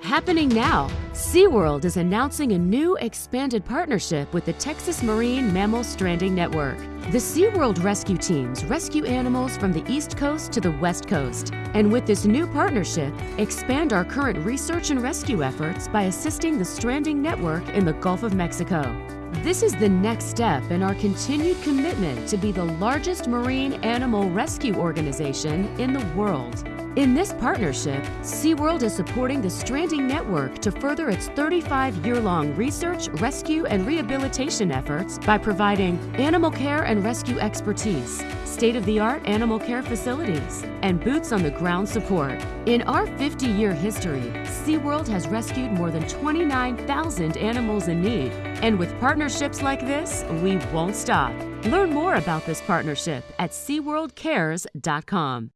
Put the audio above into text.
Happening now, SeaWorld is announcing a new expanded partnership with the Texas Marine Mammal Stranding Network. The SeaWorld rescue teams rescue animals from the East Coast to the West Coast. And with this new partnership, expand our current research and rescue efforts by assisting the stranding network in the Gulf of Mexico. This is the next step in our continued commitment to be the largest marine animal rescue organization in the world. In this partnership, SeaWorld is supporting the Stranding Network to further its 35 year long research, rescue, and rehabilitation efforts by providing animal care and rescue expertise, state of the art animal care facilities, and boots on the ground support. In our 50 year history, SeaWorld has rescued more than 29,000 animals in need. And with partnerships like this, we won't stop. Learn more about this partnership at SeaWorldCares.com.